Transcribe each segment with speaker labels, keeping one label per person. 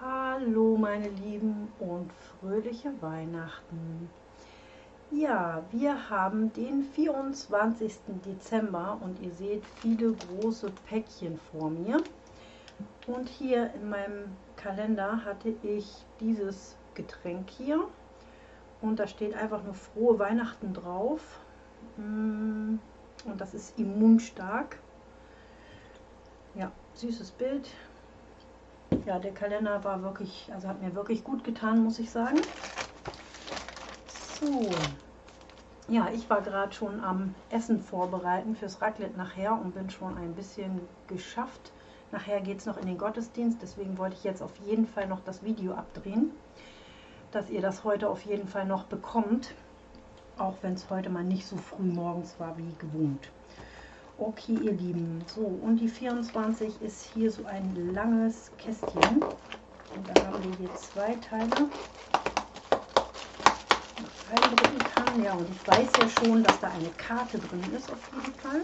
Speaker 1: Hallo meine Lieben und fröhliche Weihnachten. Ja, wir haben den 24. Dezember und ihr seht viele große Päckchen vor mir. Und hier in meinem Kalender hatte ich dieses Getränk hier und da steht einfach nur frohe Weihnachten drauf. Mm, und das ist immunstark. Ja, süßes Bild. Ja, der Kalender war wirklich, also hat mir wirklich gut getan, muss ich sagen. So. Ja, ich war gerade schon am Essen vorbereiten fürs Raclette nachher und bin schon ein bisschen geschafft. Nachher geht es noch in den Gottesdienst, deswegen wollte ich jetzt auf jeden Fall noch das Video abdrehen dass ihr das heute auf jeden Fall noch bekommt, auch wenn es heute mal nicht so früh morgens war wie gewohnt. Okay, ihr Lieben, so und die 24 ist hier so ein langes Kästchen und da haben wir hier zwei Teile kann. Ja, und ich weiß ja schon, dass da eine Karte drin ist auf jeden Fall.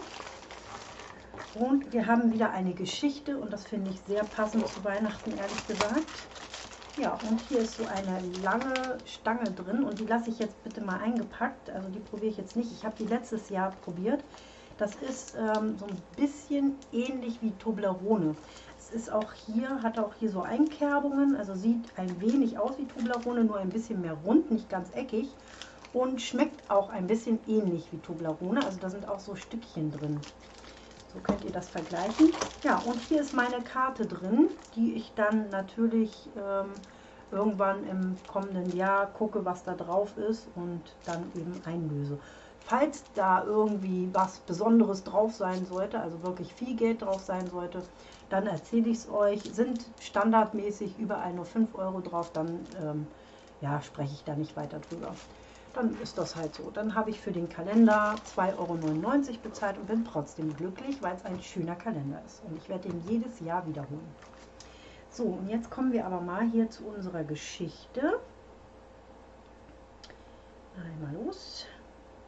Speaker 1: Und wir haben wieder eine Geschichte und das finde ich sehr passend zu Weihnachten, ehrlich gesagt. Ja, und hier ist so eine lange Stange drin und die lasse ich jetzt bitte mal eingepackt. Also die probiere ich jetzt nicht. Ich habe die letztes Jahr probiert. Das ist ähm, so ein bisschen ähnlich wie Toblerone. Es ist auch hier, hat auch hier so Einkerbungen, also sieht ein wenig aus wie Toblerone, nur ein bisschen mehr rund, nicht ganz eckig. Und schmeckt auch ein bisschen ähnlich wie Toblerone, also da sind auch so Stückchen drin. So könnt ihr das vergleichen. Ja, und hier ist meine Karte drin, die ich dann natürlich ähm, irgendwann im kommenden Jahr gucke, was da drauf ist und dann eben einlöse. Falls da irgendwie was Besonderes drauf sein sollte, also wirklich viel Geld drauf sein sollte, dann erzähle ich es euch. Sind standardmäßig überall nur 5 Euro drauf, dann ähm, ja, spreche ich da nicht weiter drüber dann ist das halt so. Dann habe ich für den Kalender 2,99 Euro bezahlt und bin trotzdem glücklich, weil es ein schöner Kalender ist. Und ich werde den jedes Jahr wiederholen. So, und jetzt kommen wir aber mal hier zu unserer Geschichte. Einmal los.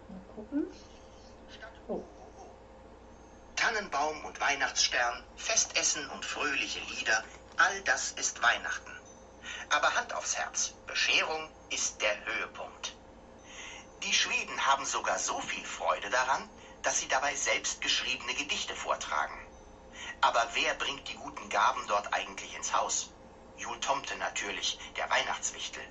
Speaker 1: Mal gucken.
Speaker 2: Oh. Tannenbaum und Weihnachtsstern, Festessen und fröhliche Lieder, all das ist Weihnachten. Aber Hand aufs Herz, Bescherung ist der Höhepunkt. Die Schweden haben sogar so viel Freude daran, dass sie dabei selbst geschriebene Gedichte vortragen. Aber wer bringt die guten Gaben dort eigentlich ins Haus? Jul Tomte natürlich, der Weihnachtswichtel.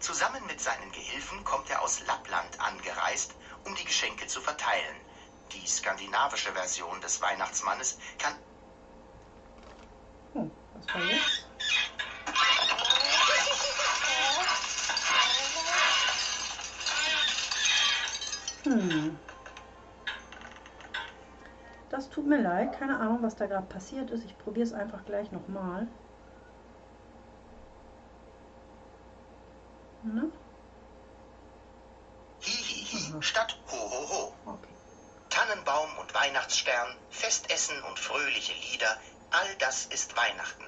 Speaker 2: Zusammen mit seinen Gehilfen kommt er aus Lappland angereist, um die Geschenke zu verteilen. Die skandinavische Version des Weihnachtsmannes kann...
Speaker 1: Hm, was war jetzt? Tut mir leid. Keine Ahnung, was da gerade passiert ist. Ich probiere es einfach gleich nochmal.
Speaker 2: Ne? Hihihi statt Hohoho. Okay. Tannenbaum und Weihnachtsstern, Festessen und fröhliche Lieder, all das ist Weihnachten.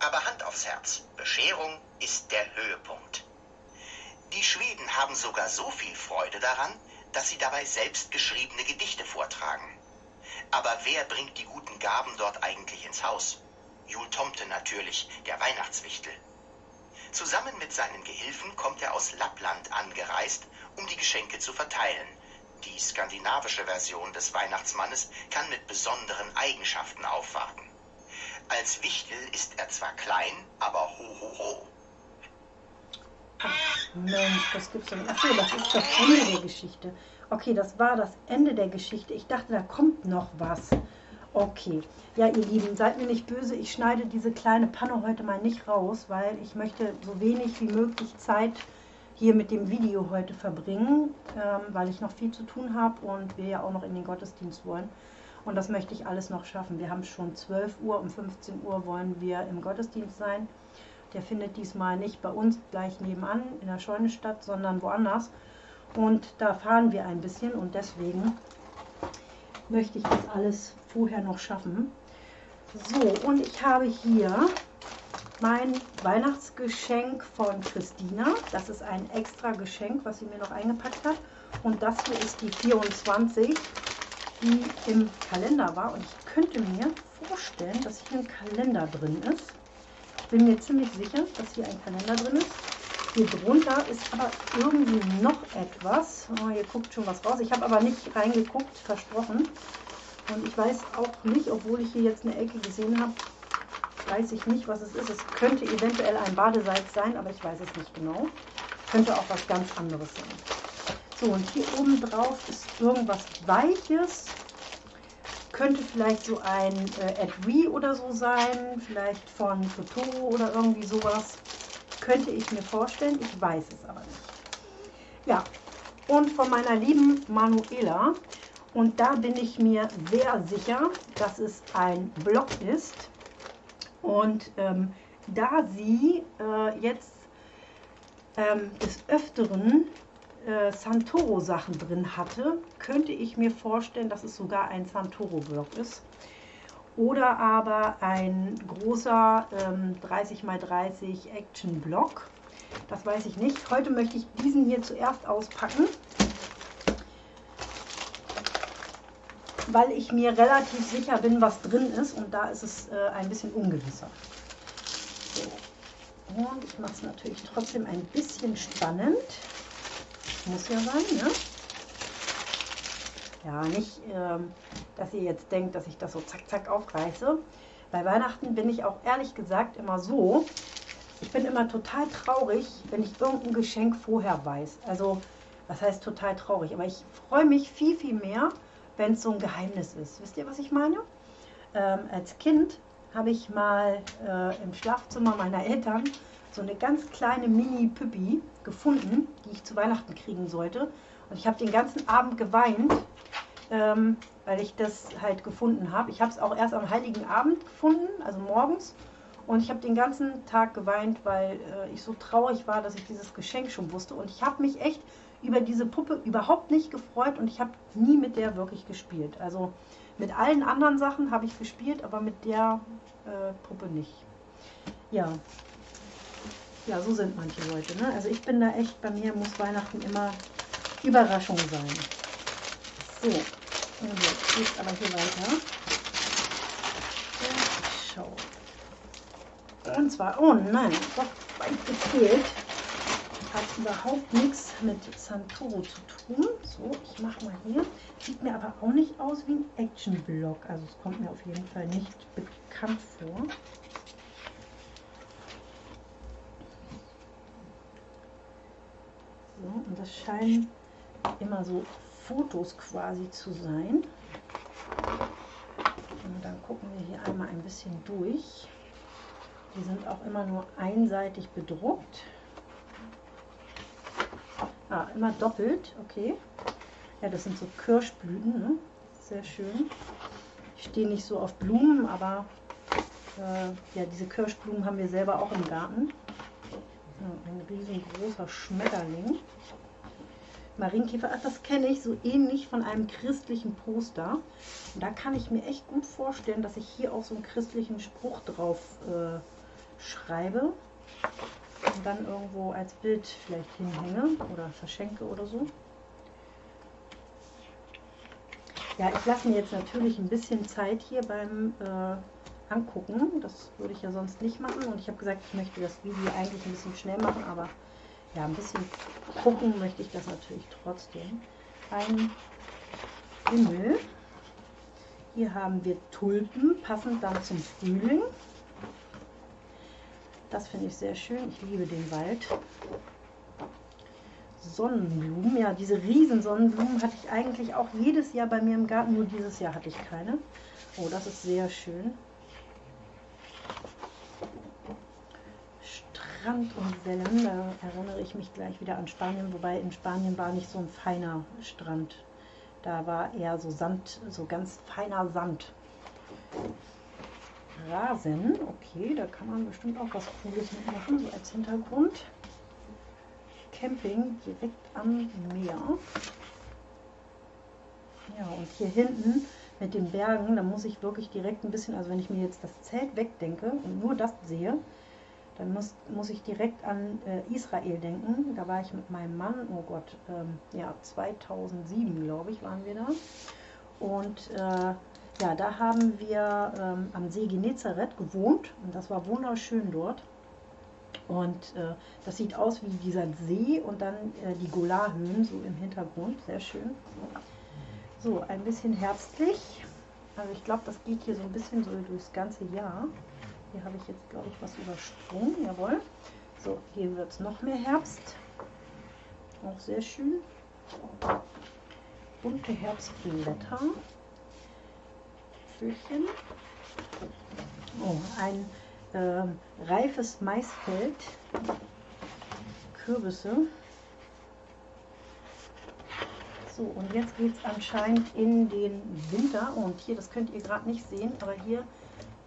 Speaker 2: Aber Hand aufs Herz, Bescherung ist der Höhepunkt. Die Schweden haben sogar so viel Freude daran, dass sie dabei selbst geschriebene Gedichte vortragen. Aber wer bringt die guten Gaben dort eigentlich ins Haus? Jul Tomte natürlich, der Weihnachtswichtel. Zusammen mit seinen Gehilfen kommt er aus Lappland angereist, um die Geschenke zu verteilen. Die skandinavische Version des Weihnachtsmannes kann mit besonderen Eigenschaften aufwarten. Als Wichtel ist er zwar klein, aber ho ho ho.
Speaker 1: Mensch, das gibt's doch nicht. Achso, das ist das Ende der Geschichte. Okay, das war das Ende der Geschichte. Ich dachte, da kommt noch was. Okay. Ja, ihr Lieben, seid mir nicht böse. Ich schneide diese kleine Panne heute mal nicht raus, weil ich möchte so wenig wie möglich Zeit hier mit dem Video heute verbringen, ähm, weil ich noch viel zu tun habe und wir ja auch noch in den Gottesdienst wollen. Und das möchte ich alles noch schaffen. Wir haben schon 12 Uhr, um 15 Uhr wollen wir im Gottesdienst sein. Der findet diesmal nicht bei uns gleich nebenan in der Scheune statt, sondern woanders. Und da fahren wir ein bisschen und deswegen möchte ich das alles vorher noch schaffen. So, und ich habe hier mein Weihnachtsgeschenk von Christina. Das ist ein extra Geschenk, was sie mir noch eingepackt hat. Und das hier ist die 24, die im Kalender war. Und ich könnte mir vorstellen, dass hier ein Kalender drin ist. Ich bin mir ziemlich sicher, dass hier ein Kalender drin ist. Hier drunter ist aber irgendwie noch etwas. Oh, hier guckt schon was raus. Ich habe aber nicht reingeguckt, versprochen. Und ich weiß auch nicht, obwohl ich hier jetzt eine Ecke gesehen habe, weiß ich nicht, was es ist. Es könnte eventuell ein Badesalz sein, aber ich weiß es nicht genau. Könnte auch was ganz anderes sein. So, und hier oben drauf ist irgendwas Weiches. Könnte vielleicht so ein äh, Adri oder so sein, vielleicht von Totoro oder irgendwie sowas. Könnte ich mir vorstellen, ich weiß es aber nicht. Ja, und von meiner lieben Manuela. Und da bin ich mir sehr sicher, dass es ein Block ist. Und ähm, da sie äh, jetzt ähm, des Öfteren äh, Santoro-Sachen drin hatte, könnte ich mir vorstellen, dass es sogar ein Santoro-Block ist. Oder aber ein großer ähm, 30x30 Action-Block. Das weiß ich nicht. Heute möchte ich diesen hier zuerst auspacken, weil ich mir relativ sicher bin, was drin ist. Und da ist es äh, ein bisschen ungewisser. Und ich mache es natürlich trotzdem ein bisschen spannend. Muss ja sein, ne? Ja, nicht, ähm, dass ihr jetzt denkt, dass ich das so zack, zack aufreiße. Bei Weihnachten bin ich auch ehrlich gesagt immer so, ich bin immer total traurig, wenn ich irgendein Geschenk vorher weiß. Also, was heißt total traurig? Aber ich freue mich viel, viel mehr, wenn es so ein Geheimnis ist. Wisst ihr, was ich meine? Ähm, als Kind habe ich mal äh, im Schlafzimmer meiner Eltern so eine ganz kleine Mini-Püppi gefunden, die ich zu Weihnachten kriegen sollte. Und ich habe den ganzen Abend geweint, ähm, weil ich das halt gefunden habe. Ich habe es auch erst am Heiligen Abend gefunden, also morgens. Und ich habe den ganzen Tag geweint, weil äh, ich so traurig war, dass ich dieses Geschenk schon wusste. Und ich habe mich echt über diese Puppe überhaupt nicht gefreut und ich habe nie mit der wirklich gespielt. Also mit allen anderen Sachen habe ich gespielt, aber mit der äh, Puppe nicht. Ja. Ja, so sind manche Leute. Ne? Also ich bin da echt, bei mir muss Weihnachten immer Überraschung sein. So, und jetzt geht aber hier weiter. Schau. Und zwar, oh nein, doch weit gefehlt. Hat überhaupt nichts mit Santoro zu tun. So, ich mache mal hier. Sieht mir aber auch nicht aus wie ein Action-Block. Also es kommt mir auf jeden Fall nicht bekannt vor. So, und das scheinen immer so Fotos quasi zu sein. Und dann gucken wir hier einmal ein bisschen durch. Die sind auch immer nur einseitig bedruckt. Ah, immer doppelt, okay. Ja, das sind so Kirschblüten, ne? sehr schön. Ich stehe nicht so auf Blumen, aber äh, ja, diese Kirschblumen haben wir selber auch im Garten. Ja, ein riesengroßer Schmetterling. Marienkäfer, ach, das kenne ich so ähnlich von einem christlichen Poster. Und da kann ich mir echt gut vorstellen, dass ich hier auch so einen christlichen Spruch drauf äh, schreibe und dann irgendwo als Bild vielleicht hinhänge oder verschenke oder so. Ja, ich lasse mir jetzt natürlich ein bisschen Zeit hier beim äh, Angucken. Das würde ich ja sonst nicht machen. Und ich habe gesagt, ich möchte das Video eigentlich ein bisschen schnell machen, aber ja, ein bisschen gucken möchte ich das natürlich trotzdem. Ein Himmel. Hier haben wir Tulpen, passend dann zum Frühling. Das finde ich sehr schön. Ich liebe den Wald. Sonnenblumen. Ja, diese riesen Sonnenblumen hatte ich eigentlich auch jedes Jahr bei mir im Garten. Nur dieses Jahr hatte ich keine. Oh, das ist sehr schön. Strand und Wellen, da erinnere ich mich gleich wieder an Spanien, wobei in Spanien war nicht so ein feiner Strand. Da war eher so Sand, so ganz feiner Sand. Rasen, okay, da kann man bestimmt auch was Cooles mitmachen, so als Hintergrund. Camping direkt am Meer. Ja, und hier hinten mit den Bergen, da muss ich wirklich direkt ein bisschen, also wenn ich mir jetzt das Zelt wegdenke und nur das sehe, dann muss, muss ich direkt an äh, Israel denken. Da war ich mit meinem Mann, oh Gott, ähm, ja, 2007, glaube ich, waren wir da. Und äh, ja, da haben wir ähm, am See Genezareth gewohnt und das war wunderschön dort. Und äh, das sieht aus wie dieser See und dann äh, die Golarhöhen so im Hintergrund, sehr schön. So, ein bisschen herbstlich. Also ich glaube, das geht hier so ein bisschen so durchs ganze Jahr. Hier habe ich jetzt, glaube ich, was übersprungen. Jawohl. So, hier wird es noch mehr Herbst. Auch sehr schön. Bunte Herbstblätter. Vögelchen. Oh, ein äh, reifes Maisfeld. Kürbisse. So, und jetzt geht es anscheinend in den Winter. Und hier, das könnt ihr gerade nicht sehen, aber hier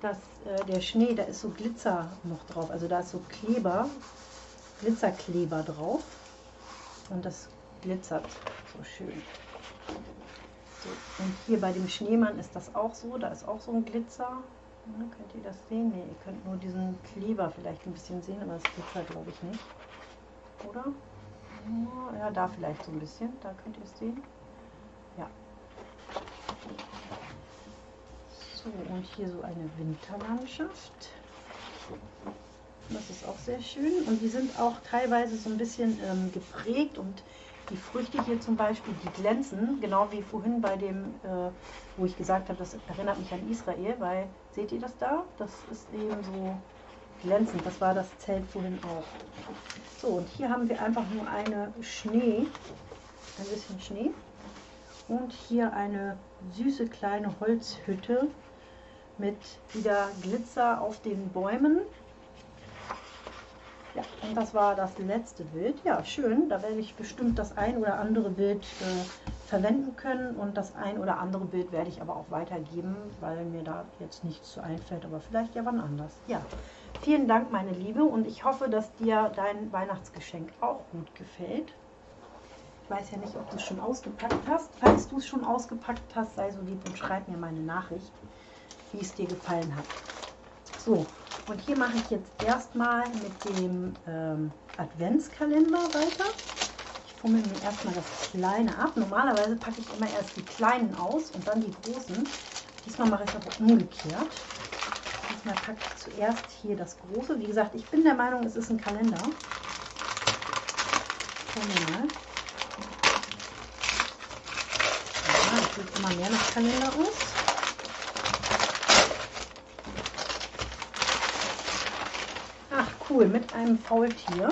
Speaker 1: dass äh, der Schnee, da ist so Glitzer noch drauf. Also da ist so Kleber, Glitzerkleber drauf. Und das glitzert so schön. So, und hier bei dem Schneemann ist das auch so. Da ist auch so ein Glitzer. Ja, könnt ihr das sehen? Ne, ihr könnt nur diesen Kleber vielleicht ein bisschen sehen, aber es glitzert glaube ich nicht. Oder? Ja, da vielleicht so ein bisschen. Da könnt ihr es sehen. Ja, So, und hier so eine Winterlandschaft. Das ist auch sehr schön. Und die sind auch teilweise so ein bisschen ähm, geprägt und die Früchte hier zum Beispiel, die glänzen, genau wie vorhin bei dem, äh, wo ich gesagt habe, das erinnert mich an Israel, weil, seht ihr das da? Das ist eben so glänzend. Das war das Zelt vorhin auch. So, und hier haben wir einfach nur eine Schnee, ein bisschen Schnee. Und hier eine süße kleine Holzhütte mit wieder Glitzer auf den Bäumen. Ja, und das war das letzte Bild. Ja, schön. Da werde ich bestimmt das ein oder andere Bild äh, verwenden können und das ein oder andere Bild werde ich aber auch weitergeben, weil mir da jetzt nichts zu einfällt, aber vielleicht ja wann anders. Ja, vielen Dank, meine Liebe, und ich hoffe, dass dir dein Weihnachtsgeschenk auch gut gefällt. Ich weiß ja nicht, ob du es schon ausgepackt hast. Falls du es schon ausgepackt hast, sei so lieb und schreib mir meine Nachricht wie es dir gefallen hat. So, und hier mache ich jetzt erstmal mit dem ähm, Adventskalender weiter. Ich fummel mir erstmal das Kleine ab. Normalerweise packe ich immer erst die Kleinen aus und dann die Großen. Diesmal mache ich es aber umgekehrt. Diesmal packe ich zuerst hier das Große. Wie gesagt, ich bin der Meinung, es ist ein Kalender. Schauen wir mal. Ja, das sieht immer mehr nach Kalender aus. Cool mit einem Faultier.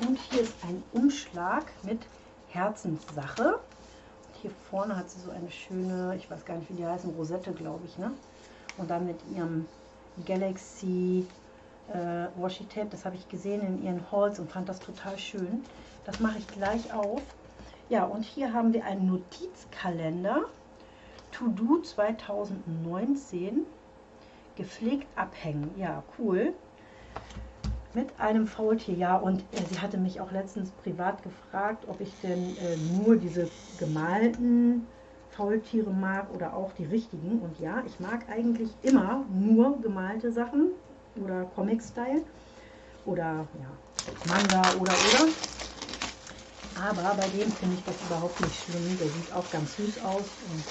Speaker 1: Und hier ist ein Umschlag mit Herzenssache. Und hier vorne hat sie so eine schöne, ich weiß gar nicht, wie die heißen, Rosette, glaube ich. Ne? Und dann mit ihrem Galaxy äh, Washi Tape, das habe ich gesehen in ihren Halls und fand das total schön. Das mache ich gleich auf. Ja, und hier haben wir einen Notizkalender. To Do 2019 gepflegt abhängen. Ja, cool. Mit einem Faultier, ja. Und äh, sie hatte mich auch letztens privat gefragt, ob ich denn äh, nur diese gemalten Faultiere mag oder auch die richtigen. Und ja, ich mag eigentlich immer nur gemalte Sachen oder Comic-Style oder ja, Manga oder oder. Aber bei dem finde ich das überhaupt nicht schlimm. Der sieht auch ganz süß aus und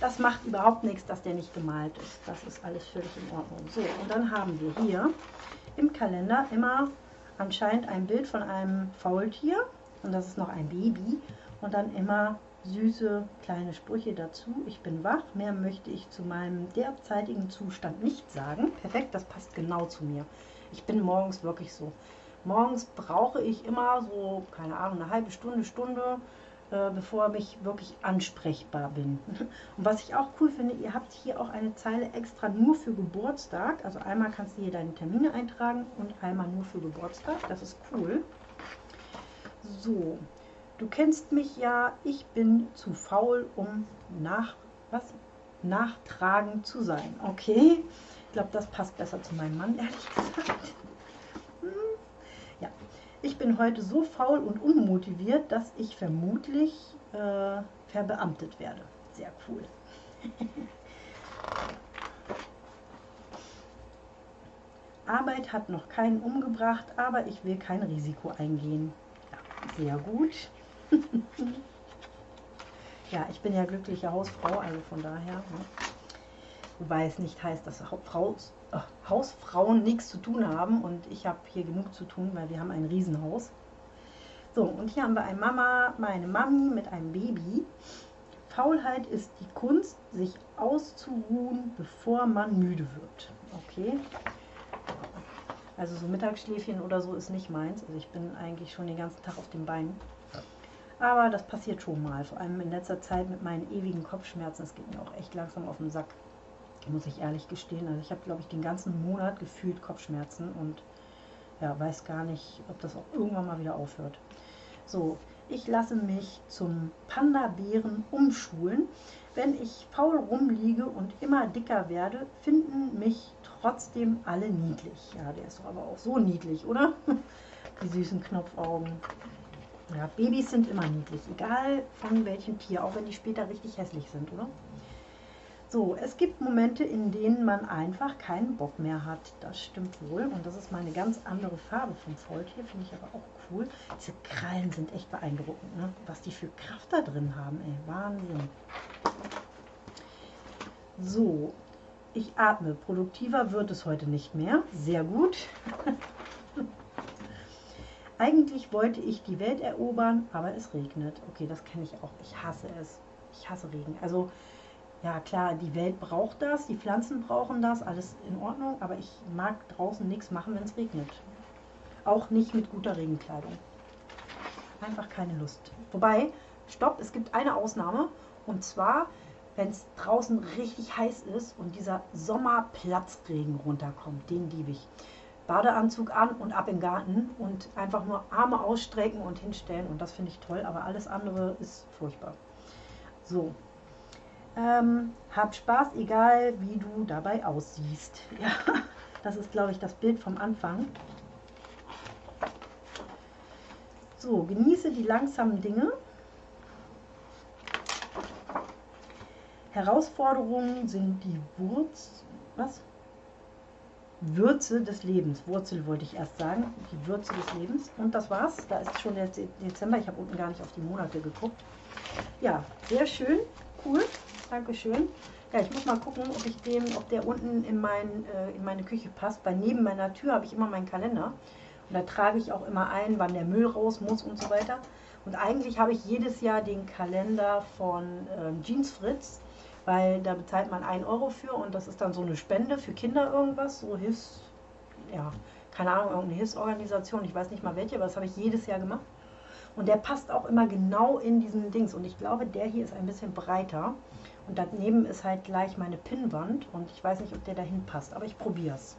Speaker 1: das macht überhaupt nichts, dass der nicht gemalt ist. Das ist alles völlig in Ordnung. So, und dann haben wir hier im Kalender immer anscheinend ein Bild von einem Faultier. Und das ist noch ein Baby. Und dann immer süße kleine Sprüche dazu. Ich bin wach, mehr möchte ich zu meinem derzeitigen Zustand nicht sagen. Perfekt, das passt genau zu mir. Ich bin morgens wirklich so. Morgens brauche ich immer so, keine Ahnung, eine halbe Stunde, Stunde, äh, bevor ich wirklich ansprechbar bin. Und was ich auch cool finde, ihr habt hier auch eine Zeile extra nur für Geburtstag. Also einmal kannst du hier deine Termine eintragen und einmal nur für Geburtstag. Das ist cool. So, du kennst mich ja, ich bin zu faul, um nach, was? nachtragend zu sein. Okay, ich glaube, das passt besser zu meinem Mann, ehrlich gesagt. Ich bin heute so faul und unmotiviert, dass ich vermutlich äh, verbeamtet werde. Sehr cool. Arbeit hat noch keinen umgebracht, aber ich will kein Risiko eingehen. Ja, sehr gut. ja, ich bin ja glückliche Hausfrau, also von daher. Ne? Wobei es nicht heißt, dass Frau, äh, Hausfrauen nichts zu tun haben und ich habe hier genug zu tun, weil wir haben ein Riesenhaus. So, und hier haben wir eine Mama, meine Mami mit einem Baby. Faulheit ist die Kunst, sich auszuruhen, bevor man müde wird. Okay. Also so Mittagsschläfchen oder so ist nicht meins. Also ich bin eigentlich schon den ganzen Tag auf den Beinen. Aber das passiert schon mal. Vor allem in letzter Zeit mit meinen ewigen Kopfschmerzen. Das geht mir auch echt langsam auf den Sack. Muss ich ehrlich gestehen. Also ich habe, glaube ich, den ganzen Monat gefühlt Kopfschmerzen und ja, weiß gar nicht, ob das auch irgendwann mal wieder aufhört. So, ich lasse mich zum Panda-Bären umschulen. Wenn ich faul rumliege und immer dicker werde, finden mich trotzdem alle niedlich. Ja, der ist doch aber auch so niedlich, oder? Die süßen Knopfaugen. Ja, Babys sind immer niedlich, egal von welchem Tier, auch wenn die später richtig hässlich sind, oder? So, es gibt Momente, in denen man einfach keinen Bock mehr hat. Das stimmt wohl. Und das ist mal eine ganz andere Farbe vom Faultier, finde ich aber auch cool. Diese Krallen sind echt beeindruckend, ne? was die für Kraft da drin haben. Ey. Wahnsinn. So, ich atme. Produktiver wird es heute nicht mehr. Sehr gut. Eigentlich wollte ich die Welt erobern, aber es regnet. Okay, das kenne ich auch. Ich hasse es. Ich hasse Regen. Also, ja klar, die Welt braucht das, die Pflanzen brauchen das, alles in Ordnung, aber ich mag draußen nichts machen, wenn es regnet. Auch nicht mit guter Regenkleidung. Einfach keine Lust. Wobei, stopp, es gibt eine Ausnahme. Und zwar, wenn es draußen richtig heiß ist und dieser Sommerplatzregen runterkommt, den liebe ich. Badeanzug an und ab im Garten und einfach nur Arme ausstrecken und hinstellen und das finde ich toll, aber alles andere ist furchtbar. So, ähm, hab Spaß, egal wie du dabei aussiehst. Ja, das ist, glaube ich, das Bild vom Anfang. So, genieße die langsamen Dinge. Herausforderungen sind die Wurz, was? Würze des Lebens. Wurzel wollte ich erst sagen. Die Würze des Lebens. Und das war's. Da ist schon der Dezember. Ich habe unten gar nicht auf die Monate geguckt. Ja, sehr schön. Cool. Dankeschön. Ja, ich muss mal gucken, ob ich den, ob der unten in, mein, äh, in meine Küche passt. Weil neben meiner Tür habe ich immer meinen Kalender. Und da trage ich auch immer ein, wann der Müll raus muss und so weiter. Und eigentlich habe ich jedes Jahr den Kalender von ähm, Jeans Fritz, weil da bezahlt man 1 Euro für und das ist dann so eine Spende für Kinder irgendwas, so Hilfs, ja, keine Ahnung, irgendeine Hilfsorganisation, ich weiß nicht mal welche, aber das habe ich jedes Jahr gemacht. Und der passt auch immer genau in diesen Dings. Und ich glaube, der hier ist ein bisschen breiter. Und daneben ist halt gleich meine Pinnwand. Und ich weiß nicht, ob der dahin passt, aber ich probiere es.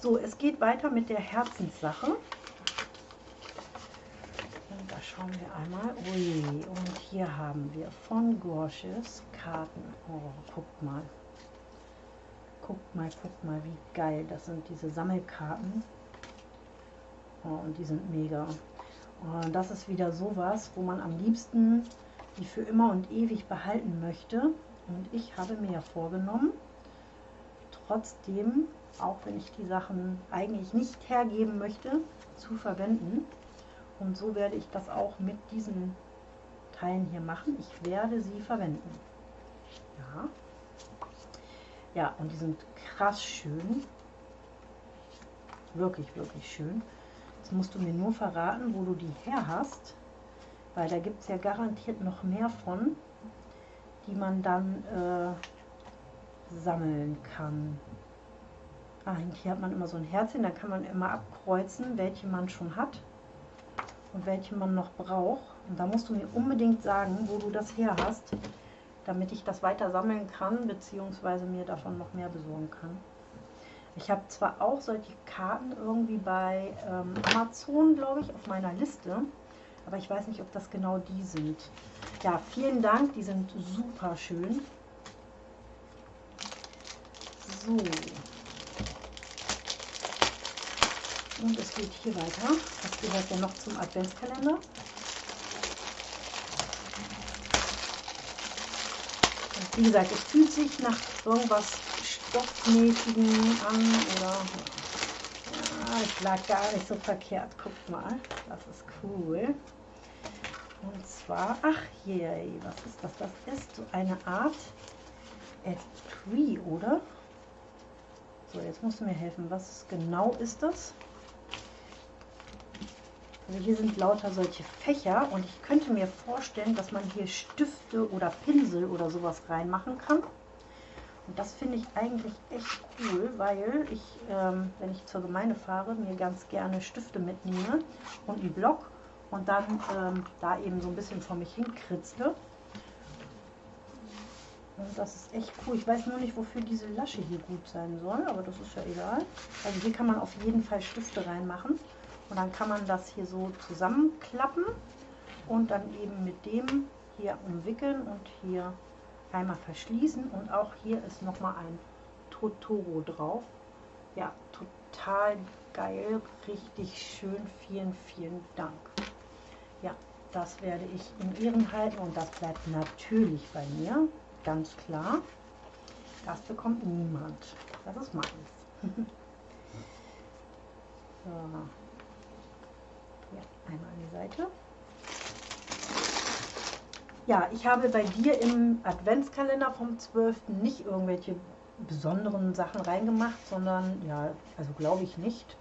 Speaker 1: So, es geht weiter mit der Herzenssache. Und da schauen wir einmal. Ui, und hier haben wir von Gorsches Karten. Oh, guckt mal. Guckt mal, guckt mal, wie geil. Das sind diese Sammelkarten. Oh, und die sind mega. Und das ist wieder sowas, wo man am liebsten die für immer und ewig behalten möchte. Und ich habe mir ja vorgenommen, trotzdem auch wenn ich die Sachen eigentlich nicht hergeben möchte, zu verwenden. Und so werde ich das auch mit diesen Teilen hier machen. Ich werde sie verwenden. Ja. Ja, und die sind krass schön. Wirklich, wirklich schön. Jetzt musst du mir nur verraten, wo du die her hast. Weil da gibt es ja garantiert noch mehr von, die man dann äh, sammeln kann. Ah, hier hat man immer so ein Herzchen, da kann man immer abkreuzen, welche man schon hat und welche man noch braucht. Und da musst du mir unbedingt sagen, wo du das her hast, damit ich das weiter sammeln kann, beziehungsweise mir davon noch mehr besorgen kann. Ich habe zwar auch solche Karten irgendwie bei ähm, Amazon, glaube ich, auf meiner Liste, aber ich weiß nicht, ob das genau die sind. Ja, vielen Dank, die sind super schön. So, Und es geht hier weiter. Das gehört ja noch zum Adventskalender. Wie gesagt, es fühlt sich nach irgendwas stoffmäßigen an oder ja, es lag gar nicht so verkehrt. Guckt mal, das ist cool. Und zwar, ach je, was ist das? Das ist so eine Art Tree, oder? So, jetzt musst du mir helfen. Was genau ist das? Also hier sind lauter solche Fächer und ich könnte mir vorstellen, dass man hier Stifte oder Pinsel oder sowas reinmachen kann. Und das finde ich eigentlich echt cool, weil ich, ähm, wenn ich zur Gemeinde fahre, mir ganz gerne Stifte mitnehme und einen Block und dann ähm, da eben so ein bisschen vor mich hinkritzle. Und das ist echt cool. Ich weiß nur nicht, wofür diese Lasche hier gut sein soll, aber das ist ja egal. Also hier kann man auf jeden Fall Stifte reinmachen. Und dann kann man das hier so zusammenklappen und dann eben mit dem hier umwickeln und hier einmal verschließen. Und auch hier ist nochmal ein Totoro drauf. Ja, total geil, richtig schön. Vielen, vielen Dank. Ja, das werde ich in Ehren halten und das bleibt natürlich bei mir, ganz klar. Das bekommt niemand. Das ist meins. so. Ja, einmal an die Seite. Ja, ich habe bei dir im Adventskalender vom 12. nicht irgendwelche besonderen Sachen reingemacht, sondern, ja, also glaube ich nicht.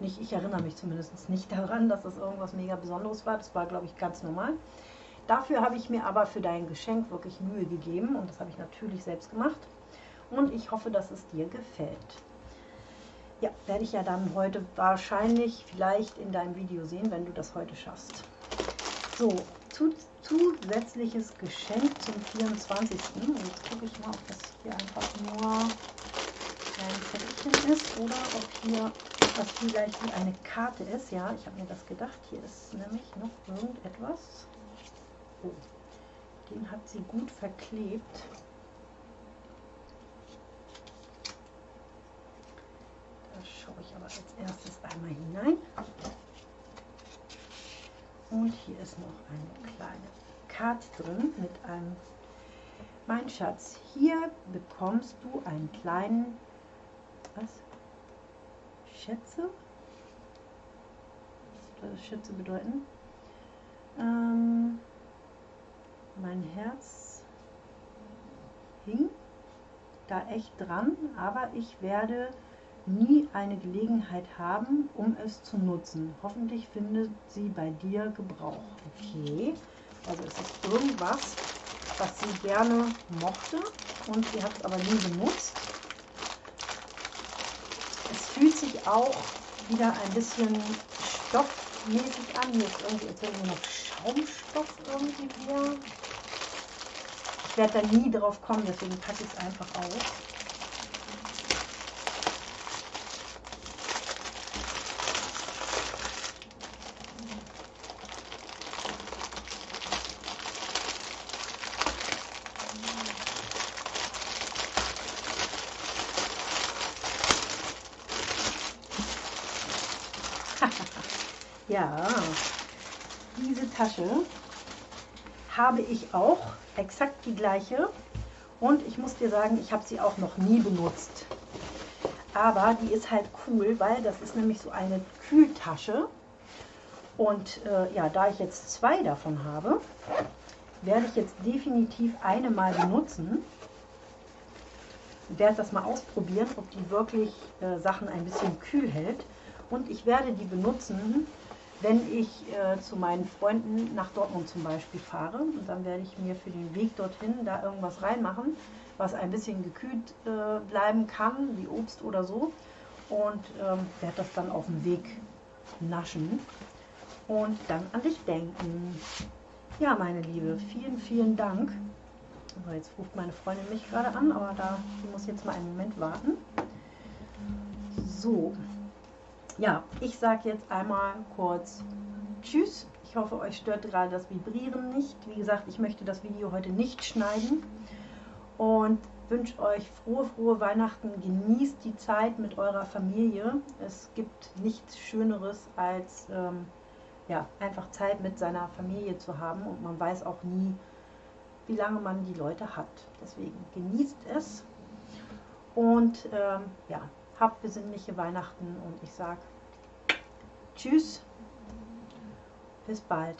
Speaker 1: Nicht, ich erinnere mich zumindest nicht daran, dass das irgendwas mega Besonderes war. Das war, glaube ich, ganz normal. Dafür habe ich mir aber für dein Geschenk wirklich Mühe gegeben und das habe ich natürlich selbst gemacht. Und ich hoffe, dass es dir gefällt. Ja, werde ich ja dann heute wahrscheinlich vielleicht in deinem Video sehen, wenn du das heute schaffst. So, zu, zusätzliches Geschenk zum 24. Und jetzt gucke ich mal, ob das hier einfach nur ein Zettelchen ist oder ob hier was vielleicht wie eine Karte ist. Ja, ich habe mir das gedacht. Hier ist nämlich noch irgendetwas. Oh, den hat sie gut verklebt. schaue ich aber als erstes einmal hinein. Und hier ist noch eine kleine Karte drin mit einem Mein Schatz, hier bekommst du einen kleinen was? Schätze? Was soll Schätze bedeuten? Ähm, mein Herz hing da echt dran, aber ich werde nie eine Gelegenheit haben, um es zu nutzen. Hoffentlich findet sie bei dir Gebrauch. Okay, also es ist irgendwas, was sie gerne mochte und sie hat es aber nie benutzt. Es fühlt sich auch wieder ein bisschen stoffmäßig an. Hier ist irgendwie, als wäre noch Schaumstoff irgendwie hier. Ich werde da nie drauf kommen, deswegen packe ich es einfach aus. Ja, diese Tasche habe ich auch, exakt die gleiche. Und ich muss dir sagen, ich habe sie auch noch nie benutzt. Aber die ist halt cool, weil das ist nämlich so eine Kühltasche. Und äh, ja, da ich jetzt zwei davon habe, werde ich jetzt definitiv eine mal benutzen. Werde das mal ausprobieren, ob die wirklich äh, Sachen ein bisschen kühl hält. Und ich werde die benutzen, wenn ich äh, zu meinen Freunden nach Dortmund zum Beispiel fahre und dann werde ich mir für den Weg dorthin da irgendwas reinmachen, was ein bisschen gekühlt äh, bleiben kann, wie Obst oder so und ähm, werde das dann auf dem Weg naschen und dann an dich denken. Ja, meine Liebe, vielen, vielen Dank. So, jetzt ruft meine Freundin mich gerade an, aber da muss jetzt mal einen Moment warten. So, ja, ich sage jetzt einmal kurz Tschüss. Ich hoffe, euch stört gerade das Vibrieren nicht. Wie gesagt, ich möchte das Video heute nicht schneiden und wünsche euch frohe, frohe Weihnachten. Genießt die Zeit mit eurer Familie. Es gibt nichts Schöneres als ähm, ja, einfach Zeit mit seiner Familie zu haben und man weiß auch nie, wie lange man die Leute hat. Deswegen genießt es Und ähm, ja, habt besinnliche Weihnachten und ich sage Tschüss, bis bald.